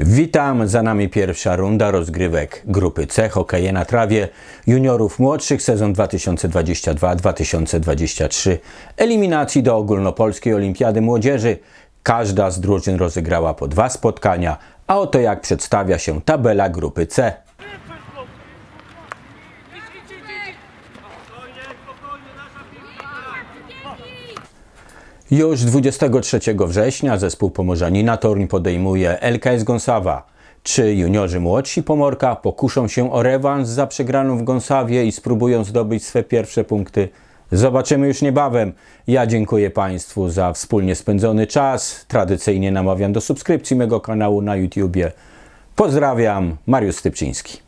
Witam, za nami pierwsza runda rozgrywek grupy C hokeje na trawie juniorów młodszych sezon 2022-2023 eliminacji do ogólnopolskiej olimpiady młodzieży. Każda z drużyn rozegrała po dwa spotkania, a oto jak przedstawia się tabela grupy C. Już 23 września zespół Pomorzanina Toruń podejmuje LKS Gąsawa. Czy juniorzy młodsi Pomorka pokuszą się o rewanż za przegraną w Gąsawie i spróbują zdobyć swe pierwsze punkty? Zobaczymy już niebawem. Ja dziękuję Państwu za wspólnie spędzony czas. Tradycyjnie namawiam do subskrypcji mego kanału na YouTubie. Pozdrawiam, Mariusz Stypczyński.